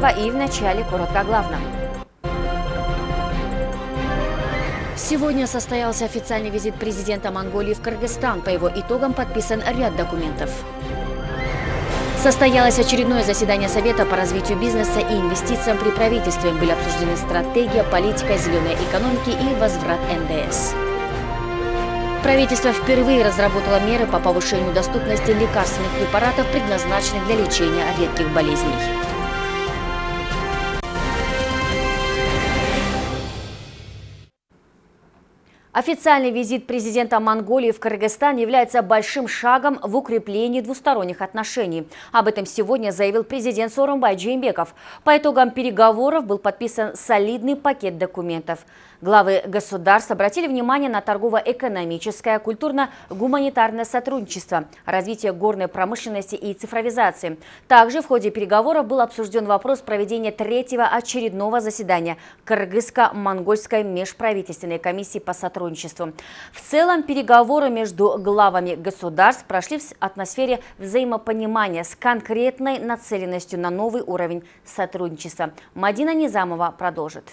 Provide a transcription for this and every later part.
Исакова и в начале коротко о главном. Сегодня состоялся официальный визит президента Монголии в Кыргызстан. По его итогам подписан ряд документов. Состоялось очередное заседание Совета по развитию бизнеса и инвестициям при правительстве. Были обсуждены стратегия, политика зеленой экономики и возврат НДС. Правительство впервые разработало меры по повышению доступности лекарственных препаратов, предназначенных для лечения редких болезней. Официальный визит президента Монголии в Кыргызстан является большим шагом в укреплении двусторонних отношений. Об этом сегодня заявил президент Сооронбай Джеймбеков. По итогам переговоров был подписан солидный пакет документов. Главы государств обратили внимание на торгово-экономическое, культурно-гуманитарное сотрудничество, развитие горной промышленности и цифровизации. Также в ходе переговоров был обсужден вопрос проведения третьего очередного заседания Кыргызско-монгольской межправительственной комиссии по сотрудничеству. В целом переговоры между главами государств прошли в атмосфере взаимопонимания с конкретной нацеленностью на новый уровень сотрудничества. Мадина Низамова продолжит.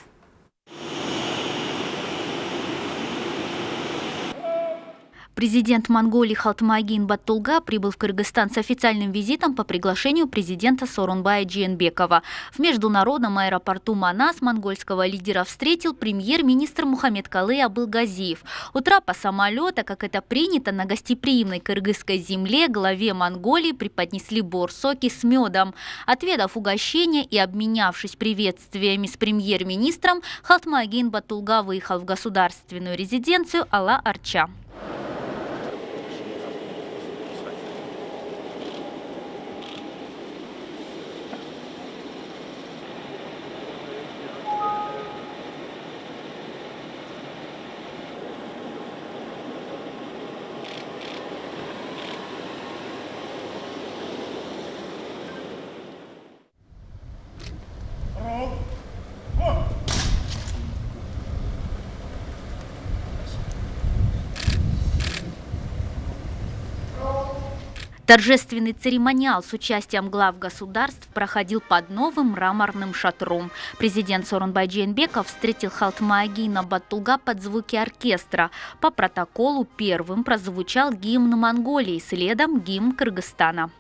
Президент Монголии Халтмагин Баттулга прибыл в Кыргызстан с официальным визитом по приглашению президента Сорунбая Джиенбекова. В международном аэропорту Манас монгольского лидера встретил премьер-министр Мухаммед Калы Абылгазиев. У трапа самолета, как это принято на гостеприимной кыргызской земле, главе Монголии преподнесли борсоки с медом. Отведав угощение и обменявшись приветствиями с премьер-министром, Халтмагин Баттулга выехал в государственную резиденцию Алла-Арча. Торжественный церемониал с участием глав государств проходил под новым мраморным шатром. Президент Сорунбай Джейнбеков встретил Халтмаагина Батулга под звуки оркестра. По протоколу первым прозвучал гимн Монголии, следом гимн Кыргызстана.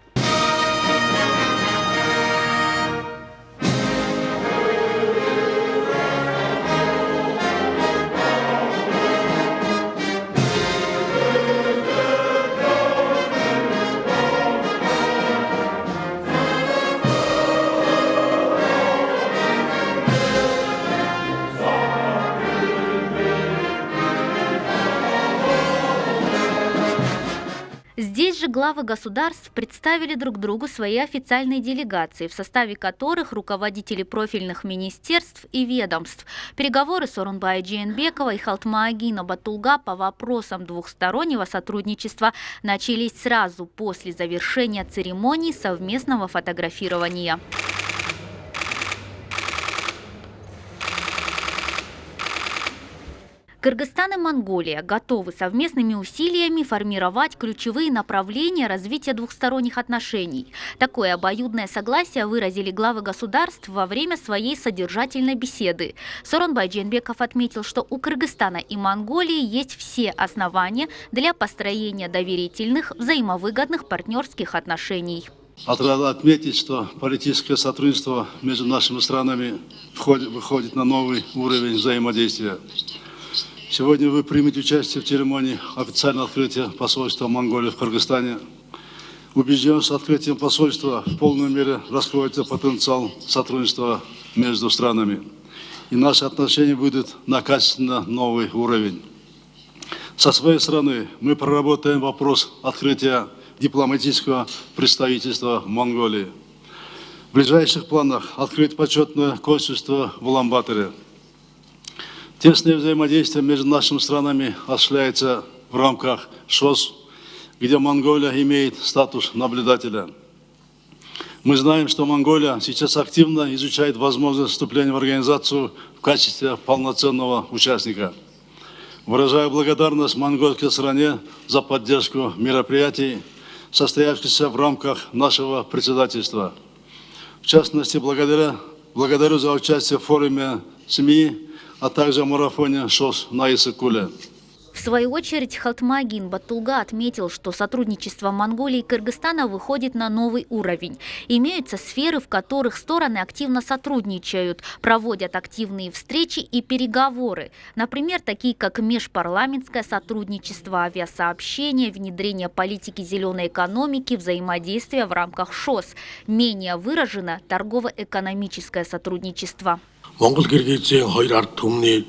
Главы государств представили друг другу свои официальные делегации, в составе которых руководители профильных министерств и ведомств. Переговоры Сорунбая Джейнбекова и Халтмаагина Батулга по вопросам двухстороннего сотрудничества начались сразу после завершения церемонии совместного фотографирования. Кыргызстан и Монголия готовы совместными усилиями формировать ключевые направления развития двухсторонних отношений. Такое обоюдное согласие выразили главы государств во время своей содержательной беседы. Соронбай Дженбеков отметил, что у Кыргызстана и Монголии есть все основания для построения доверительных, взаимовыгодных партнерских отношений. Надо отметить, что политическое сотрудничество между нашими странами выходит на новый уровень взаимодействия. Сегодня вы примете участие в церемонии официального открытия посольства Монголии в Кыргызстане. Убежден, что открытием посольства в полной мере раскроется потенциал сотрудничества между странами. И наши отношения будут на качественно новый уровень. Со своей стороны мы проработаем вопрос открытия дипломатического представительства в Монголии. В ближайших планах открыть почетное консульство в Уламбаторе. Тесное взаимодействие между нашими странами осуществляется в рамках ШОС, где Монголия имеет статус наблюдателя. Мы знаем, что Монголия сейчас активно изучает возможность вступления в организацию в качестве полноценного участника. Выражаю благодарность монгольской стране за поддержку мероприятий, состоявшийся в рамках нашего председательства. В частности, благодаря, благодарю за участие в форуме СМИ, а также в марафоне ШОС на Исыкуле. В свою очередь Халтмагин Батулга отметил, что сотрудничество Монголии и Кыргызстана выходит на новый уровень. Имеются сферы, в которых стороны активно сотрудничают, проводят активные встречи и переговоры. Например, такие как межпарламентское сотрудничество, авиасообщение, внедрение политики зеленой экономики, взаимодействие в рамках ШОС. Менее выражено торгово-экономическое сотрудничество. Монгол Киргизийн хоёр ард түмний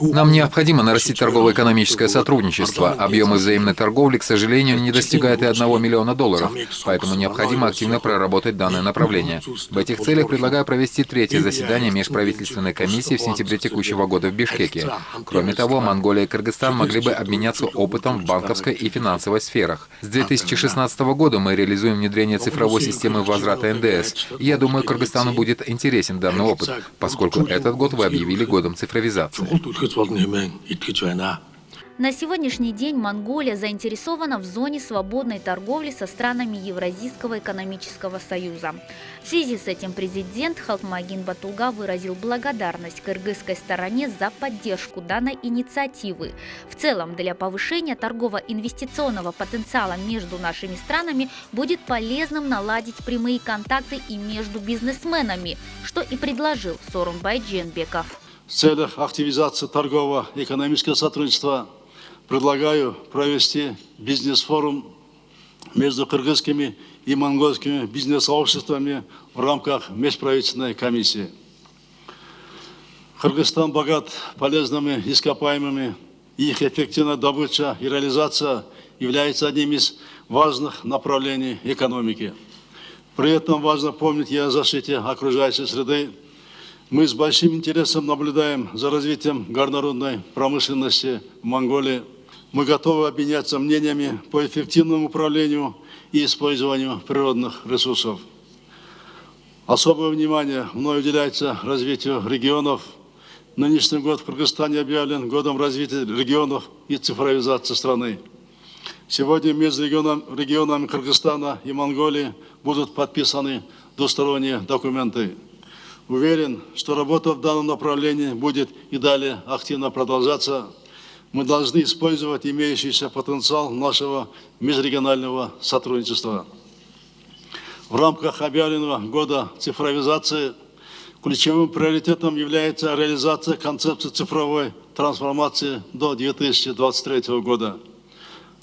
Нам необходимо нарастить торгово-экономическое сотрудничество. Объемы взаимной торговли, к сожалению, не достигают и 1 миллиона долларов, поэтому необходимо активно проработать данное направление. В этих целях предлагаю провести третье заседание межправительственной комиссии в сентябре текущего года в Бишкеке. Кроме того, Монголия и Кыргызстан могли бы обменяться опытом в банковской и финансовой сферах. С 2016 года мы реализуем внедрение цифровой системы возврата НДС. И я думаю, Кыргызстану будет интересен данный опыт, поскольку этот год вы объявили годом цифровизации. На сегодняшний день Монголия заинтересована в зоне свободной торговли со странами Евразийского экономического союза. В связи с этим президент Халтмагин Батулга выразил благодарность кыргызской стороне за поддержку данной инициативы. В целом, для повышения торгово-инвестиционного потенциала между нашими странами будет полезным наладить прямые контакты и между бизнесменами, что и предложил Сорунбай Дженбеков. В целях активизации торгово-экономического сотрудничества предлагаю провести бизнес-форум между кыргызскими и монгольскими бизнес-сообществами в рамках межправительственной комиссии. Кыргызстан богат полезными ископаемыми, их эффективная добыча и реализация является одним из важных направлений экономики. При этом важно помнить и о защите окружающей среды, мы с большим интересом наблюдаем за развитием горнорудной промышленности в Монголии. Мы готовы обменяться мнениями по эффективному управлению и использованию природных ресурсов. Особое внимание мной уделяется развитию регионов. Нынешний год в Кыргызстане объявлен годом развития регионов и цифровизации страны. Сегодня между регионами Кыргызстана и Монголии будут подписаны двусторонние документы. Уверен, что работа в данном направлении будет и далее активно продолжаться. Мы должны использовать имеющийся потенциал нашего межрегионального сотрудничества. В рамках объявленного года цифровизации ключевым приоритетом является реализация концепции цифровой трансформации до 2023 года.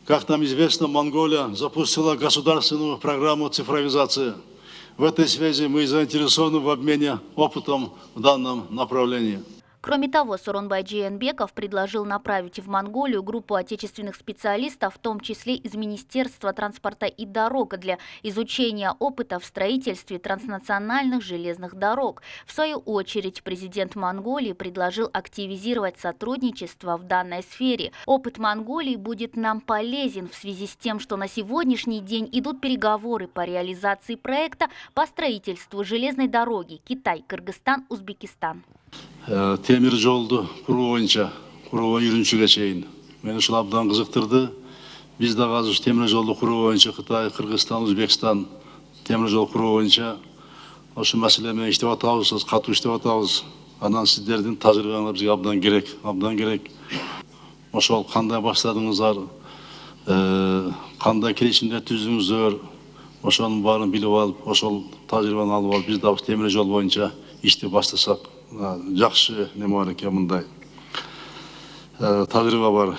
Как нам известно, Монголия запустила государственную программу цифровизации – в этой связи мы заинтересованы в обмене опытом в данном направлении. Кроме того, Суронбай Джиенбеков предложил направить в Монголию группу отечественных специалистов, в том числе из Министерства транспорта и дорог, для изучения опыта в строительстве транснациональных железных дорог. В свою очередь, президент Монголии предложил активизировать сотрудничество в данной сфере. Опыт Монголии будет нам полезен в связи с тем, что на сегодняшний день идут переговоры по реализации проекта по строительству железной дороги Китай-Кыргызстан-Узбекистан. Темір жолды құру бойынша құруға үйреншіге шейін мені шын абдан қызықтырды біз де қазір темір жолды құру бойынша қытай қырғызстан өзбекстан темір жол құру бойынша осы мәселемен іштеп жатабыз қату іштеп жатабыз анан сіздердің тәжірибеңіз бізге абдан керек абдан керек ошол қандай баштадыңыздар қандай келісімдер түздіңіздер ошоның баарын билип алып ошол тажрыйбаны алып алып биз дагы темир жол боюнча ишти баштасак жақсы неме бар екен мындай тәжірибе бар.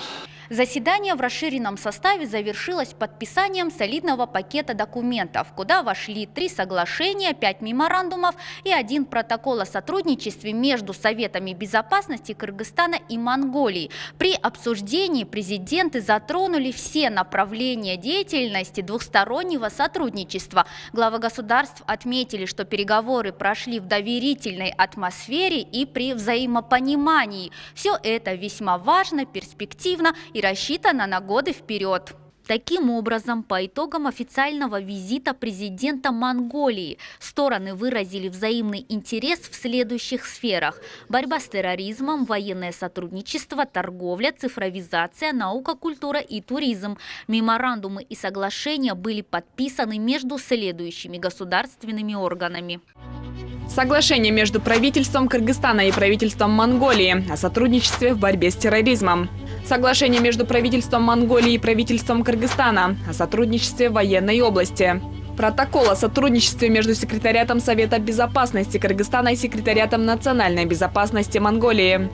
Заседание в расширенном составе завершилось подписанием солидного пакета документов, куда вошли три соглашения, пять меморандумов и один протокол о сотрудничестве между Советами безопасности Кыргызстана и Монголии. При обсуждении президенты затронули все направления деятельности двухстороннего сотрудничества. Главы государств отметили, что переговоры прошли в доверительной атмосфере и при взаимопонимании. Все это весьма важно, перспективно и рассчитана на годы вперед. Таким образом, по итогам официального визита президента Монголии стороны выразили взаимный интерес в следующих сферах – борьба с терроризмом, военное сотрудничество, торговля, цифровизация, наука, культура и туризм. Меморандумы и соглашения были подписаны между следующими государственными органами. Соглашение между правительством Кыргызстана и правительством Монголии о сотрудничестве в борьбе с терроризмом. Соглашение между правительством Монголии и правительством Кыргызстана о сотрудничестве в военной области. Протокол о сотрудничестве между секретариатом Совета безопасности Кыргызстана и секретариатом национальной безопасности Монголии.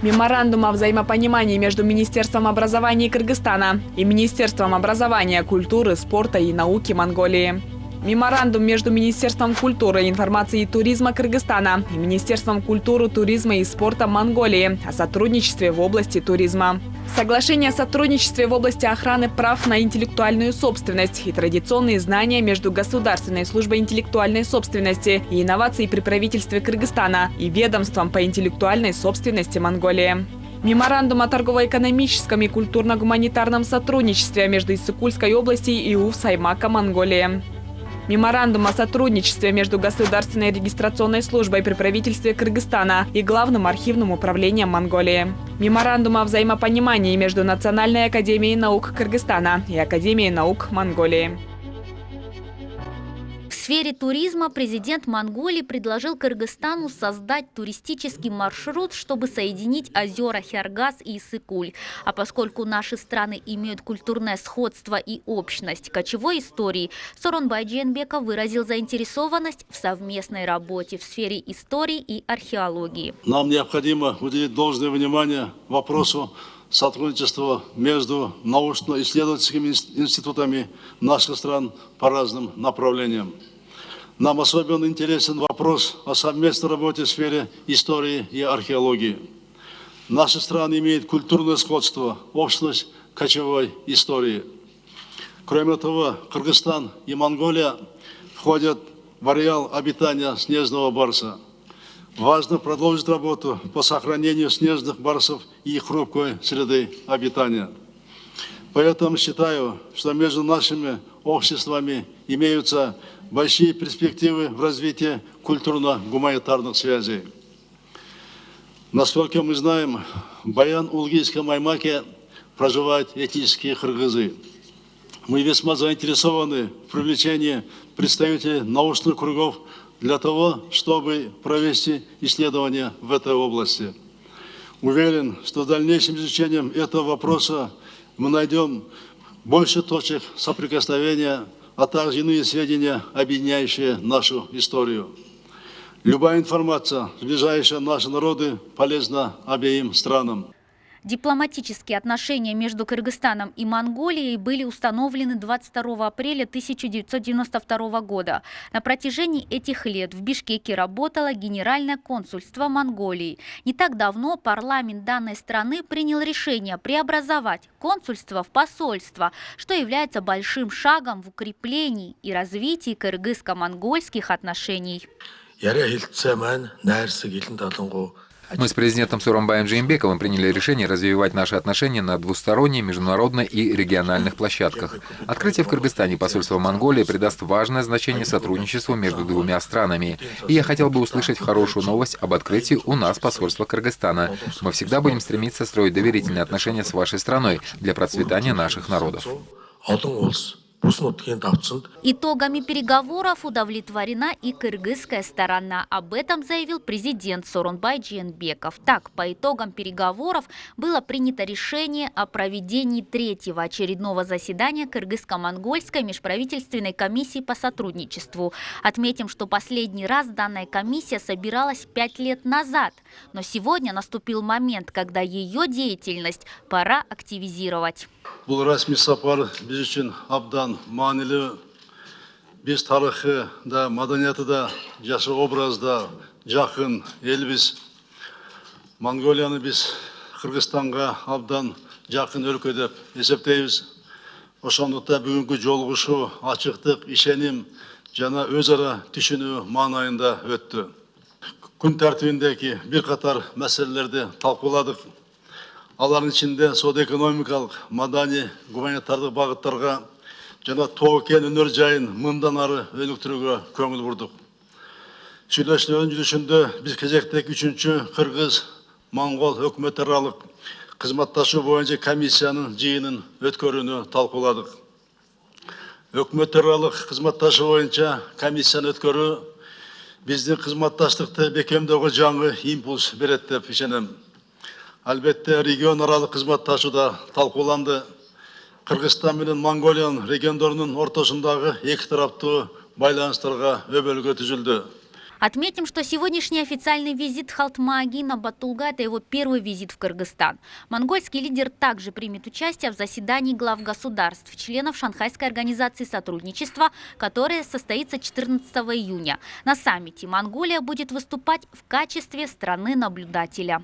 Меморандум о взаимопонимании между Министерством образования Кыргызстана и Министерством образования, культуры, спорта и науки Монголии. Меморандум между Министерством культуры, информации и туризма Кыргызстана и Министерством культуры, туризма и спорта Монголии о сотрудничестве в области туризма. Соглашение о сотрудничестве в области охраны прав на интеллектуальную собственность и традиционные знания между Государственной службой интеллектуальной собственности и инноваций при правительстве Кыргызстана и ведомством по интеллектуальной собственности Монголии. Меморандум о торгово-экономическом и культурно-гуманитарном сотрудничестве между Иссыкульской областью и УФ Саймака Монголии. Меморандум о сотрудничестве между Государственной регистрационной службой при правительстве Кыргызстана и Главным архивным управлением Монголии. Меморандум о взаимопонимании между Национальной академией наук Кыргызстана и Академией наук Монголии. Сфере туризма президент Монголии предложил Кыргызстану создать туристический маршрут, чтобы соединить озера Хергас и Иссыкуль. А поскольку наши страны имеют культурное сходство и общность кочевой истории, Соронбай Дженбеков выразил заинтересованность в совместной работе в сфере истории и археологии. Нам необходимо уделить должное внимание вопросу сотрудничества между научно-исследовательскими институтами наших стран по разным направлениям. Нам особенно интересен вопрос о совместной работе в сфере истории и археологии. Наши страны имеют культурное сходство, общность кочевой истории. Кроме того, Кыргызстан и Монголия входят в ареал обитания снежного барса. Важно продолжить работу по сохранению снежных барсов и их хрупкой среды обитания. Поэтому считаю, что между нашими обществами имеются большие перспективы в развитии культурно-гуманитарных связей. Насколько мы знаем, в Баян-Улгийском Аймаке проживают этнические кыргызы. Мы весьма заинтересованы в привлечении представителей научных кругов для того, чтобы провести исследования в этой области. Уверен, что дальнейшим изучением этого вопроса мы найдем больше точек соприкосновения а также иные сведения, объединяющие нашу историю. Любая информация, сближающая наши народы, полезна обеим странам. Дипломатические отношения между Кыргызстаном и Монголией были установлены 22 апреля 1992 года. На протяжении этих лет в Бишкеке работало Генеральное консульство Монголии. Не так давно парламент данной страны принял решение преобразовать консульство в посольство, что является большим шагом в укреплении и развитии кыргызско-монгольских отношений. Мы с президентом Сурамбаем Джеймбековым приняли решение развивать наши отношения на двусторонней, международной и региональных площадках. Открытие в Кыргызстане посольства Монголии придаст важное значение сотрудничеству между двумя странами. И я хотел бы услышать хорошую новость об открытии у нас посольства Кыргызстана. Мы всегда будем стремиться строить доверительные отношения с вашей страной для процветания наших народов. Итогами переговоров удовлетворена и кыргызская сторона. Об этом заявил президент Соронбай Джиенбеков. Так, по итогам переговоров было принято решение о проведении третьего очередного заседания Кыргызско-Монгольской межправительственной комиссии по сотрудничеству. Отметим, что последний раз данная комиссия собиралась пять лет назад. Но сегодня наступил момент, когда ее деятельность пора активизировать. Бұл рәсми сапар біз үшін абдан маңызды біз тарихы да мәдениеті да жашы образда жақын елбіз монголияны біз қырғызстанға абдан жақын өлкө деп есептейбіз ошондуктан бүгүнкү жолугушуу ачыктык ишеним жана өз ара түшүнүү маанайында өттү күн тәртібіндегі бірқатар мәселелерді талқыладық олардың ішінде сауда экономикалық мәдени гуманитарлық бағыттарға және тау кен өнер жайын мыңдан ары өніктіруге көңіл бұрдық биз кезектеги біз кыргыз үшінші қырғыз аралык кызматташуу қызматташу бойынша комиссияның жиынын талкууладык талқыладық аралык кызматташуу бойынша комиссияны өткөрүү бізді қызматтастықты бекемдеуге жаңы импульс береді деп ішенем әлбетте регионаралық қызматташу да талқыланды Қырғызстан менен монголияның региондарының ортасындағы екі тарапты байланыстарға өбөлгө түзүлдү Отметим, что сегодняшний официальный визит Халтмаагина Батулга – это его первый визит в Кыргызстан. Монгольский лидер также примет участие в заседании глав государств, членов Шанхайской организации сотрудничества, которое состоится 14 июня. На саммите Монголия будет выступать в качестве страны-наблюдателя.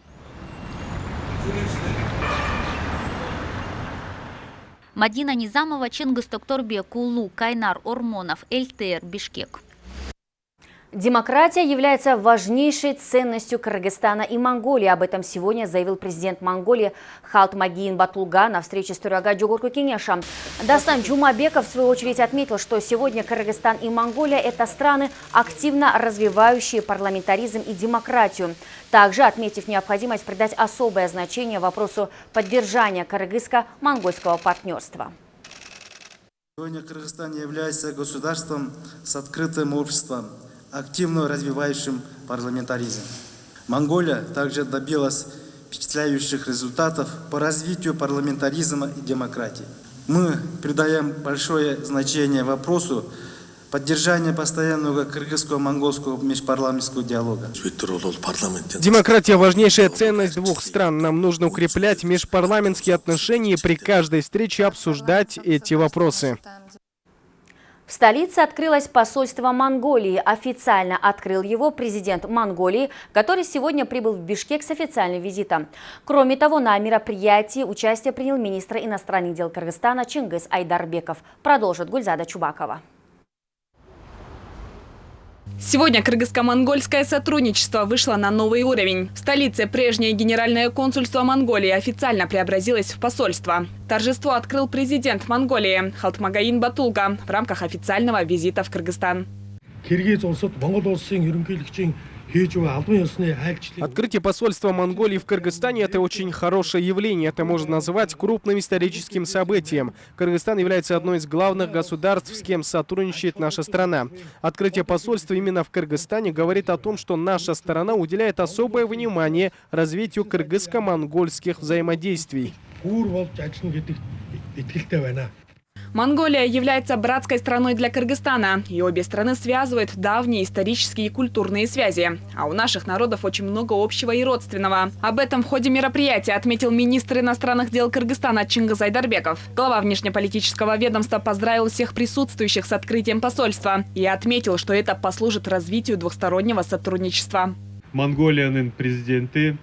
Мадина Низамова, Чингис Токторбек, Улу, Кайнар, Ормонов, ЛТР, Бишкек. Демократия является важнейшей ценностью Кыргызстана и Монголии. Об этом сегодня заявил президент Монголии Халтмагин Батулга на встрече с Турага Джугурку Кенеша. Дастан Джумабеков в свою очередь отметил, что сегодня Кыргызстан и Монголия – это страны, активно развивающие парламентаризм и демократию. Также отметив необходимость придать особое значение вопросу поддержания кыргызско-монгольского партнерства. Сегодня Кыргызстан является государством с открытым обществом, активно развивающим парламентаризм. Монголия также добилась впечатляющих результатов по развитию парламентаризма и демократии. Мы придаем большое значение вопросу поддержания постоянного кыргызско-монгольского межпарламентского диалога. Демократия – важнейшая ценность двух стран. Нам нужно укреплять межпарламентские отношения и при каждой встрече обсуждать эти вопросы. В столице открылось посольство Монголии. Официально открыл его президент Монголии, который сегодня прибыл в Бишкек с официальным визитом. Кроме того, на мероприятии участие принял министр иностранных дел Кыргызстана Чингис Айдарбеков. Продолжит Гульзада Чубакова. Сегодня кыргызско-монгольское сотрудничество вышло на новый уровень. В столице прежнее генеральное консульство Монголии официально преобразилось в посольство. Торжество открыл президент Монголии Халтмагаин Батулга в рамках официального визита в Кыргызстан. Открытие посольства Монголии в Кыргызстане – это очень хорошее явление. Это можно назвать крупным историческим событием. Кыргызстан является одной из главных государств, с кем сотрудничает наша страна. Открытие посольства именно в Кыргызстане говорит о том, что наша страна уделяет особое внимание развитию кыргызско-монгольских взаимодействий. Монголия является братской страной для Кыргызстана, и обе страны связывают давние исторические и культурные связи. А у наших народов очень много общего и родственного. Об этом в ходе мероприятия отметил министр иностранных дел Кыргызстана Чингис Айдарбеков. Глава внешнеполитического ведомства поздравил всех присутствующих с открытием посольства и отметил, что это послужит развитию двухстороннего сотрудничества. Монголияның президенты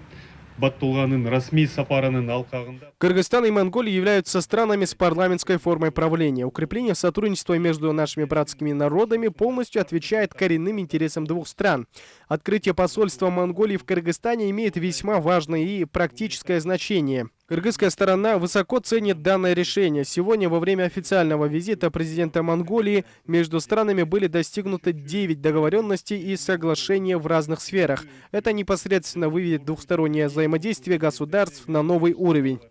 Кыргызстан и Монголия являются странами с парламентской формой правления. Укрепление сотрудничества между нашими братскими народами полностью отвечает коренным интересам двух стран. Открытие посольства Монголии в Кыргызстане имеет весьма важное и практическое значение. Кыргызская сторона высоко ценит данное решение. Сегодня во время официального визита президента Монголии между странами были достигнуты 9 договоренностей и соглашений в разных сферах. Это непосредственно выведет двухстороннее взаимодействие государств на новый уровень.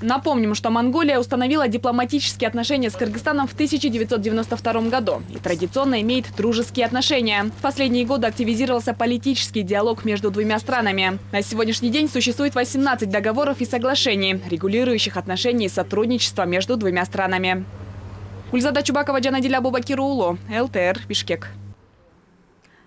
Напомним, что Монголия установила дипломатические отношения с Кыргызстаном в 1992 году и традиционно имеет дружеские отношения. В последние годы активизировался политический диалог между двумя странами. На сегодняшний день существует 18 договоров и соглашений, регулирующих отношения и сотрудничество между двумя странами. Ульзада Чубакова, Джанадиля Бубакирулу, ЛТР, Бишкек.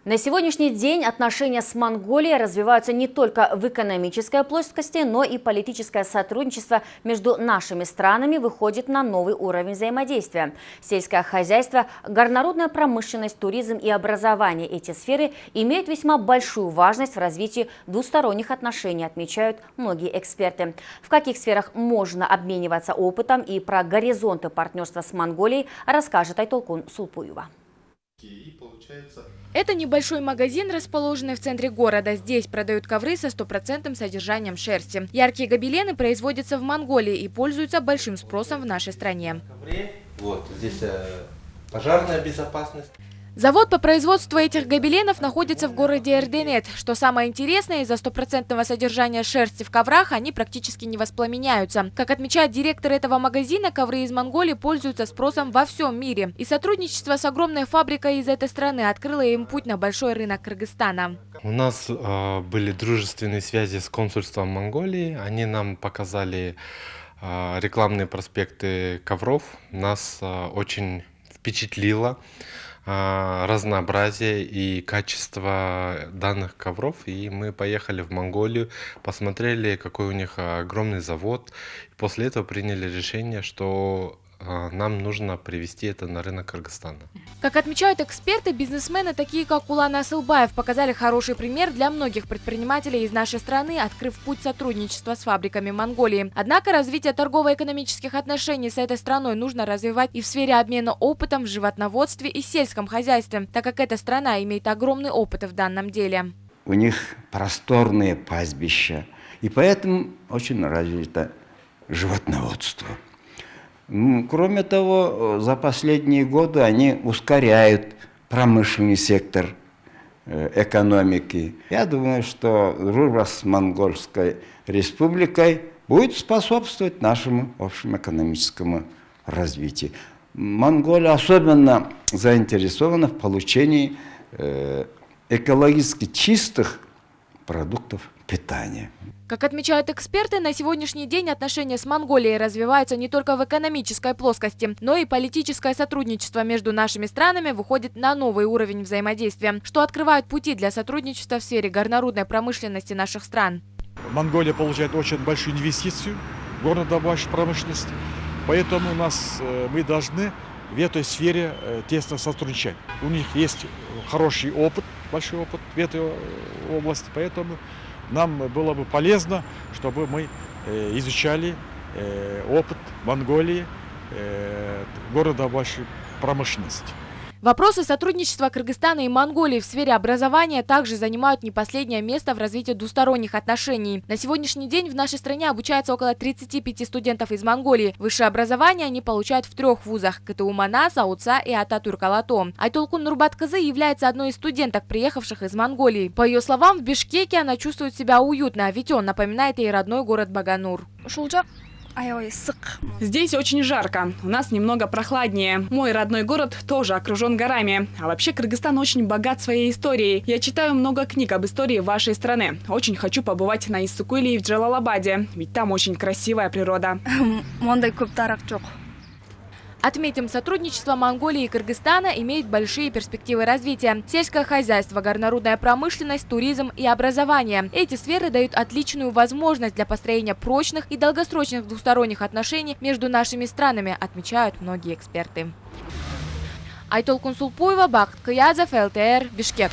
На сегодняшний день отношения с Монголией развиваются не только в экономической плоскости, но и политическое сотрудничество между нашими странами выходит на новый уровень взаимодействия. Сельское хозяйство, горнорудная промышленность, туризм и образование – эти сферы имеют весьма большую важность в развитии двусторонних отношений, отмечают многие эксперты. В каких сферах можно обмениваться опытом и про горизонты партнерства с Монголией расскажет Айтолкун Сулпуева. Это небольшой магазин, расположенный в центре города. Здесь продают ковры со стопроцентным содержанием шерсти. Яркие гобелены производятся в Монголии и пользуются большим спросом в нашей стране. Вот здесь э, пожарная безопасность. Завод по производству этих гобеленов находится в городе Эрденет. Что самое интересное, из-за стопроцентного содержания шерсти в коврах они практически не воспламеняются. Как отмечает директор этого магазина, ковры из Монголии пользуются спросом во всем мире. И сотрудничество с огромной фабрикой из этой страны открыло им путь на большой рынок Кыргызстана. У нас э, были дружественные связи с консульством Монголии. Они нам показали э, рекламные проспекты ковров. Нас э, очень впечатлило. А, разнообразие и качество данных ковров. И мы поехали в Монголию, посмотрели, какой у них огромный завод. После этого приняли решение, что нам нужно привести это на рынок Кыргызстана. Как отмечают эксперты, бизнесмены, такие как Улан Асылбаев, показали хороший пример для многих предпринимателей из нашей страны, открыв путь сотрудничества с фабриками Монголии. Однако развитие торгово-экономических отношений с этой страной нужно развивать и в сфере обмена опытом в животноводстве и сельском хозяйстве, так как эта страна имеет огромный опыт в данном деле. У них просторные пастбища, и поэтому очень развито животноводство. Кроме того, за последние годы они ускоряют промышленный сектор э, экономики. Я думаю, что дружба с Монгольской республикой будет способствовать нашему общему экономическому развитию. Монголия особенно заинтересована в получении э, экологически чистых продуктов питания. Как отмечают эксперты, на сегодняшний день отношения с Монголией развиваются не только в экономической плоскости, но и политическое сотрудничество между нашими странами выходит на новый уровень взаимодействия, что открывает пути для сотрудничества в сфере горнорудной промышленности наших стран. Монголия получает очень большую инвестицию в горнодобывающую промышленность, поэтому у нас, э, мы должны в этой сфере э, тесно сотрудничать. У них есть хороший опыт, большой опыт в этой э, области, поэтому нам было бы полезно, чтобы мы э, изучали э, опыт Монголии, города вашей промышленности. Вопросы сотрудничества Кыргызстана и Монголии в сфере образования также занимают не последнее место в развитии двусторонних отношений. На сегодняшний день в нашей стране обучается около 35 студентов из Монголии. Высшее образование они получают в трех вузах – КТУ Манас, Ауца и Ататурк-Алато. Айтолкун Нурбаткызы является одной из студенток, приехавших из Монголии. По ее словам, в Бишкеке она чувствует себя уютно, ведь он напоминает ей родной город Баганур. Здесь очень жарко, у нас немного прохладнее. Мой родной город тоже окружен горами. А вообще Кыргызстан очень богат своей историей. Я читаю много книг об истории вашей страны. Очень хочу побывать на Иссыкуле и в Джалалабаде, ведь там очень красивая природа. Отметим, сотрудничество Монголии и Кыргызстана имеет большие перспективы развития. Сельское хозяйство, горнорудная промышленность, туризм и образование. Эти сферы дают отличную возможность для построения прочных и долгосрочных двусторонних отношений между нашими странами, отмечают многие эксперты. Айтол Кунсулпуева, Бакт Каязов, ЛТР, Бишкек.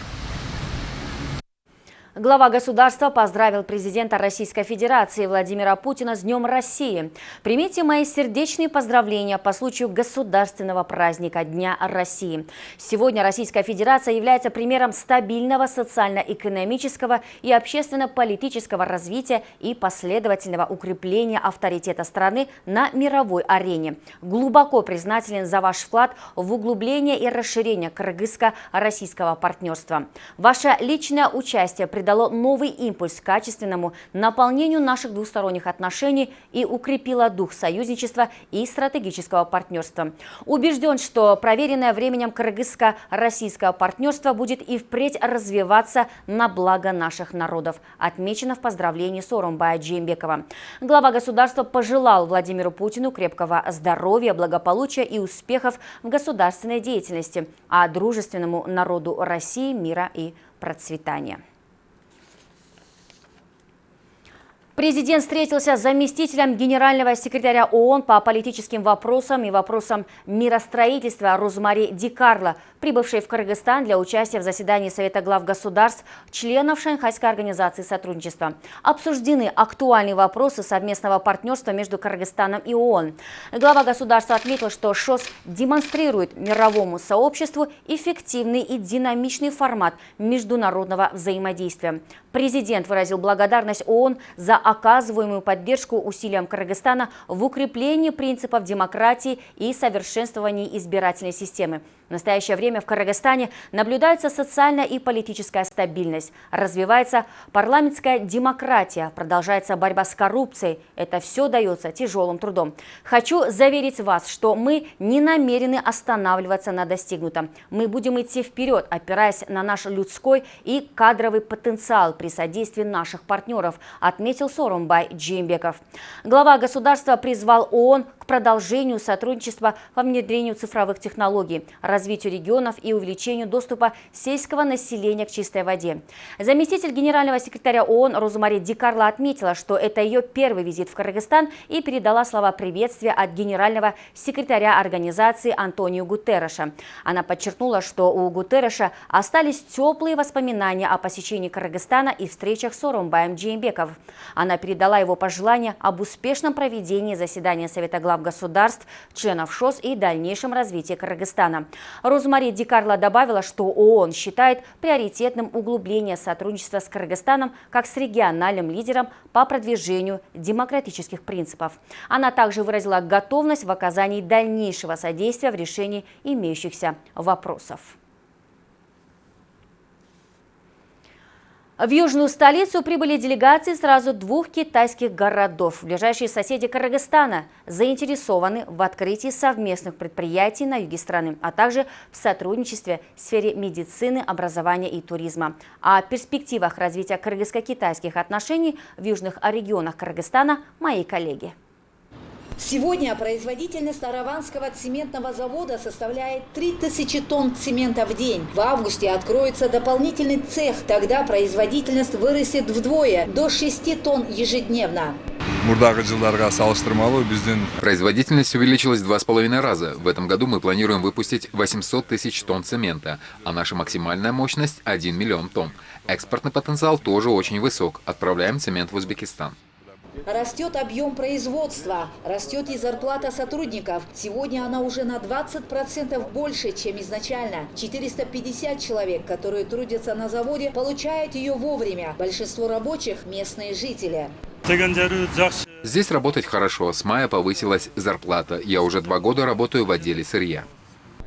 Глава государства поздравил президента Российской Федерации Владимира Путина с Днем России. Примите мои сердечные поздравления по случаю государственного праздника Дня России. Сегодня Российская Федерация является примером стабильного социально-экономического и общественно-политического развития и последовательного укрепления авторитета страны на мировой арене. Глубоко признателен за ваш вклад в углубление и расширение кыргызско-российского партнерства. Ваше личное участие придает придало новый импульс качественному наполнению наших двусторонних отношений и укрепило дух союзничества и стратегического партнерства. Убежден, что проверенное временем кыргызско-российское партнерство будет и впредь развиваться на благо наших народов, отмечено в поздравлении Соромбая Джеймбекова. Глава государства пожелал Владимиру Путину крепкого здоровья, благополучия и успехов в государственной деятельности, а дружественному народу России мира и процветания. Президент встретился с заместителем генерального секретаря ООН по политическим вопросам и вопросам миростроительства Розмари Ди Карло, прибывшей в Кыргызстан для участия в заседании Совета глав государств, членов Шанхайской организации сотрудничества. Обсуждены актуальные вопросы совместного партнерства между Кыргызстаном и ООН. Глава государства отметил, что ШОС демонстрирует мировому сообществу эффективный и динамичный формат международного взаимодействия. Президент выразил благодарность ООН за оказываемую поддержку усилиям Кыргызстана в укреплении принципов демократии и совершенствовании избирательной системы. В настоящее время в Кыргызстане наблюдается социальная и политическая стабильность, развивается парламентская демократия, продолжается борьба с коррупцией. Это все дается тяжелым трудом. Хочу заверить вас, что мы не намерены останавливаться на достигнутом. Мы будем идти вперед, опираясь на наш людской и кадровый потенциал при содействии наших партнеров, отметил Сорумбай Джимбеков. Глава государства призвал ООН к продолжению сотрудничества по внедрению цифровых технологий, развитию регионов и увеличению доступа сельского населения к чистой воде. Заместитель генерального секретаря ООН Розмари Дикарла отметила, что это ее первый визит в Кыргызстан и передала слова приветствия от генерального секретаря организации Антонио Гутерреша. Она подчеркнула, что у Гутерреша остались теплые воспоминания о посещении Кыргызстана и встречах с Орумбаем Джеймбеков. Она передала его пожелания об успешном проведении заседания Совета глав государств, членов ШОС и дальнейшем развитии Кыргызстана. Розмари Дикарла добавила, что ООН считает приоритетным углубление сотрудничества с Кыргызстаном как с региональным лидером по продвижению демократических принципов. Она также выразила готовность в оказании дальнейшего содействия в решении имеющихся вопросов. В южную столицу прибыли делегации сразу двух китайских городов. Ближайшие соседи Кыргызстана заинтересованы в открытии совместных предприятий на юге страны, а также в сотрудничестве в сфере медицины, образования и туризма. О перспективах развития кыргызско-китайских отношений в южных регионах Кыргызстана мои коллеги. Сегодня производительность Араванского цементного завода составляет 3000 тонн цемента в день. В августе откроется дополнительный цех, тогда производительность вырастет вдвое, до 6 тонн ежедневно. Производительность увеличилась в два с половиной раза. В этом году мы планируем выпустить 800 тысяч тонн цемента, а наша максимальная мощность – 1 миллион тонн. Экспортный потенциал тоже очень высок. Отправляем цемент в Узбекистан. Растет объем производства, растет и зарплата сотрудников. Сегодня она уже на 20% больше, чем изначально. 450 человек, которые трудятся на заводе, получают ее вовремя. Большинство рабочих – местные жители. Здесь работать хорошо. С мая повысилась зарплата. Я уже два года работаю в отделе сырья.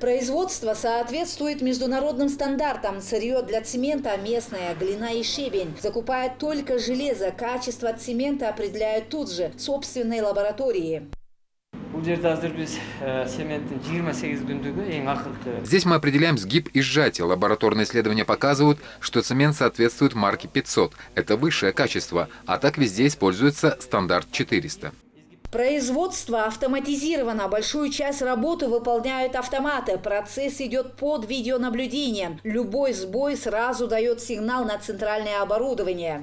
Производство соответствует международным стандартам. Сырье для цемента местное, глина и щебень. Закупают только железо. Качество цемента определяют тут же, в собственной лаборатории. Здесь мы определяем сгиб и сжатие. Лабораторные исследования показывают, что цемент соответствует марке 500. Это высшее качество, а так везде используется стандарт 400. Производство автоматизировано. Большую часть работы выполняют автоматы. Процесс идет под видеонаблюдением. Любой сбой сразу дает сигнал на центральное оборудование.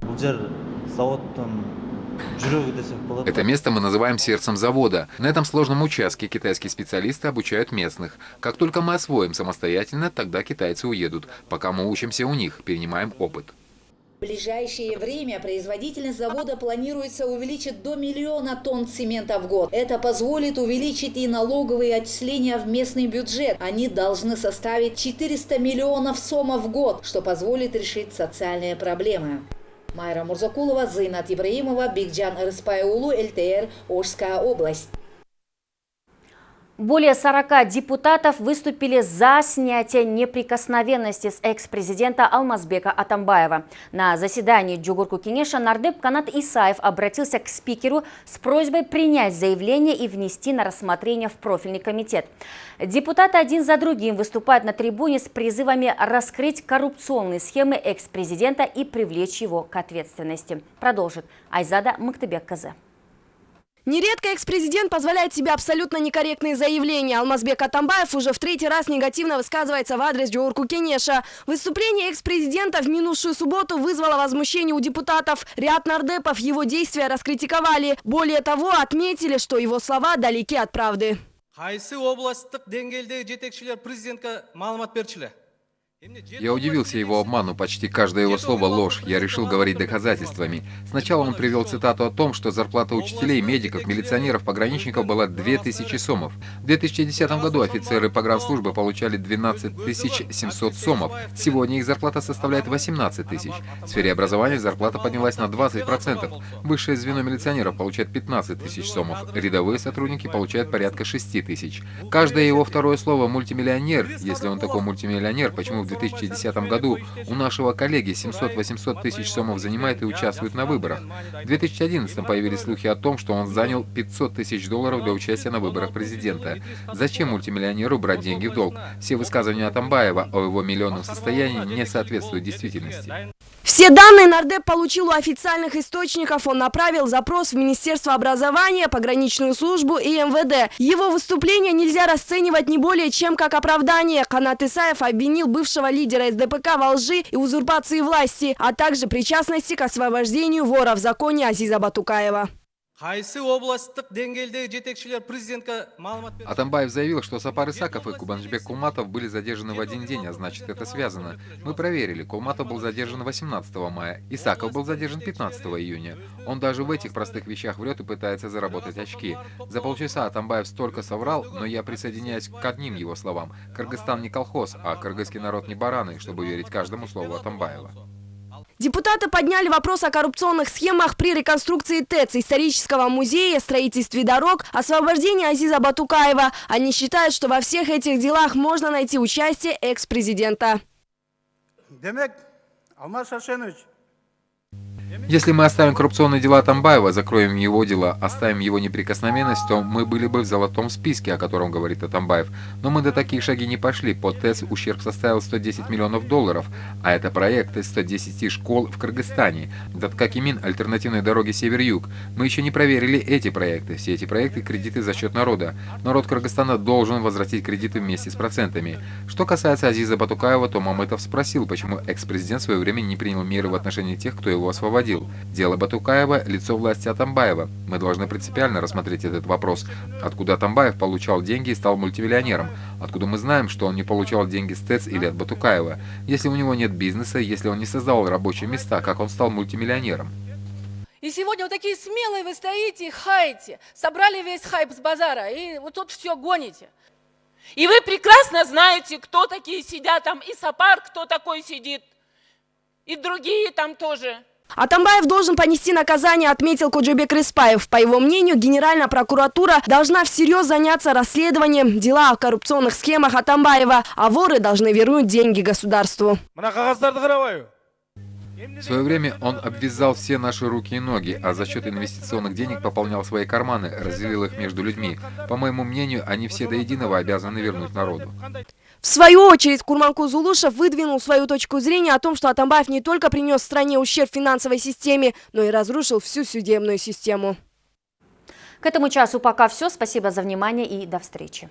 Это место мы называем сердцем завода. На этом сложном участке китайские специалисты обучают местных. Как только мы освоим самостоятельно, тогда китайцы уедут. Пока мы учимся у них, перенимаем опыт. В ближайшее время производительность завода планируется увеличить до миллиона тонн цемента в год. Это позволит увеличить и налоговые отчисления в местный бюджет. Они должны составить 400 миллионов сомов в год, что позволит решить социальные проблемы. Майра Мурзакулова, Зайнат Ибраимова, Бигджан Рыспайулу, ЛТР, Ожская область. Более 40 депутатов выступили за снятие неприкосновенности с экс-президента Алмазбека Атамбаева. На заседании Джугурку Кенеша нардеп Канат Исаев обратился к спикеру с просьбой принять заявление и внести на рассмотрение в профильный комитет. Депутаты один за другим выступают на трибуне с призывами раскрыть коррупционные схемы экс-президента и привлечь его к ответственности. Продолжит Айзада Мактыбек Казе. Нередко экс-президент позволяет себе абсолютно некорректные заявления. Алмазбек Атамбаев уже в третий раз негативно высказывается в адрес Джоурку Кенеша. Выступление экс-президента в минувшую субботу вызвало возмущение у депутатов. Ряд нардепов его действия раскритиковали. Более того, отметили, что его слова далеки от правды. Я удивился его обману, почти каждое его слово ложь. Я решил говорить доказательствами. Сначала он привел цитату о том, что зарплата учителей, медиков, милиционеров, пограничников была 2000 сомов. В 2010 году офицеры погранслужбы получали 12 700 сомов. Сегодня их зарплата составляет 18 тысяч. В сфере образования зарплата поднялась на 20%. Высшее звено милиционеров получает 15 тысяч сомов. Рядовые сотрудники получают порядка 6 тысяч. Каждое его второе слово «мультимиллионер», если он такой мультимиллионер, почему в 2010 году у нашего коллеги 700-800 тысяч сомов занимает и участвует на выборах. В 2011 появились слухи о том, что он занял 500 тысяч долларов для участия на выборах президента. Зачем мультимиллионеру брать деньги в долг? Все высказывания Атамбаева о его миллионном состоянии не соответствуют действительности. Все данные нардеп получил у официальных источников. Он направил запрос в Министерство образования, пограничную службу и МВД. Его выступление нельзя расценивать не более чем как оправдание. Канат Исаев обвинил бывшего лидера СДПК во лжи и узурпации власти, а также причастности к освобождению вора в законе Азиза Батукаева. Атамбаев заявил, что Сапар Исаков и Кубанжбек Кулматов были задержаны в один день, а значит это связано. Мы проверили, Кулматов был задержан 18 мая, Исаков был задержан 15 июня. Он даже в этих простых вещах врет и пытается заработать очки. За полчаса Атамбаев столько соврал, но я присоединяюсь к одним его словам. Кыргызстан не колхоз, а кыргызский народ не бараны, чтобы верить каждому слову Атамбаева. Депутаты подняли вопрос о коррупционных схемах при реконструкции ТЭЦ, исторического музея, строительстве дорог, освобождении Азиза Батукаева. Они считают, что во всех этих делах можно найти участие экс-президента. Если мы оставим коррупционные дела Тамбаева, закроем его дела, оставим его неприкосновенность, то мы были бы в золотом списке, о котором говорит Атамбаев. Но мы до таких шаги не пошли. По ТЭС ущерб составил 110 миллионов долларов, а это проект из 110 школ в Кыргызстане. Даткакимин альтернативной дороги Север-Юг. Мы еще не проверили эти проекты. Все эти проекты – кредиты за счет народа. Народ Кыргызстана должен возвратить кредиты вместе с процентами. Что касается Азиза Батукаева, то Мамытов спросил, почему экс-президент в свое время не принял меры в отношении тех, кто его освободил говорил. Дело Батукаева – лицо власти Атамбаева. Мы должны принципиально рассмотреть этот вопрос. Откуда Атамбаев получал деньги и стал мультимиллионером? Откуда мы знаем, что он не получал деньги с ТЭЦ или от Батукаева? Если у него нет бизнеса, если он не создавал рабочие места, как он стал мультимиллионером? И сегодня вот такие смелые вы стоите и хаете. Собрали весь хайп с базара и вот тут все гоните. И вы прекрасно знаете, кто такие сидят там, и Сапар, кто такой сидит, и другие там тоже. Атамбаев должен понести наказание, отметил Куджибек Респаев. По его мнению, Генеральная прокуратура должна всерьез заняться расследованием дела о коррупционных схемах Атамбаева, а воры должны вернуть деньги государству. В свое время он обвязал все наши руки и ноги, а за счет инвестиционных денег пополнял свои карманы, разделил их между людьми. По моему мнению, они все до единого обязаны вернуть народу. В свою очередь, Курманку Зулушев выдвинул свою точку зрения о том, что Атамбаев не только принес стране ущерб финансовой системе, но и разрушил всю судебную систему. К этому часу пока все. Спасибо за внимание и до встречи.